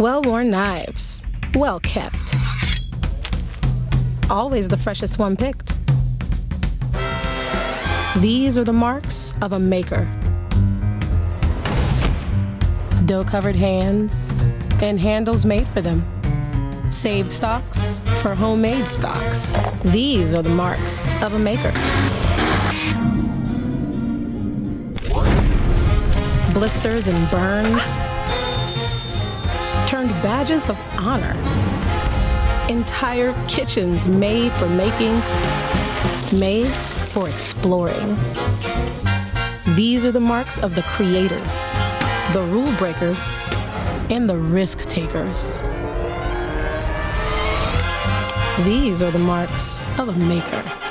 Well-worn knives, well kept. Always the freshest one picked. These are the marks of a maker. Dough-covered hands and handles made for them. Saved stocks for homemade stocks. These are the marks of a maker. Blisters and burns turned badges of honor. Entire kitchens made for making, made for exploring. These are the marks of the creators, the rule breakers, and the risk takers. These are the marks of a maker.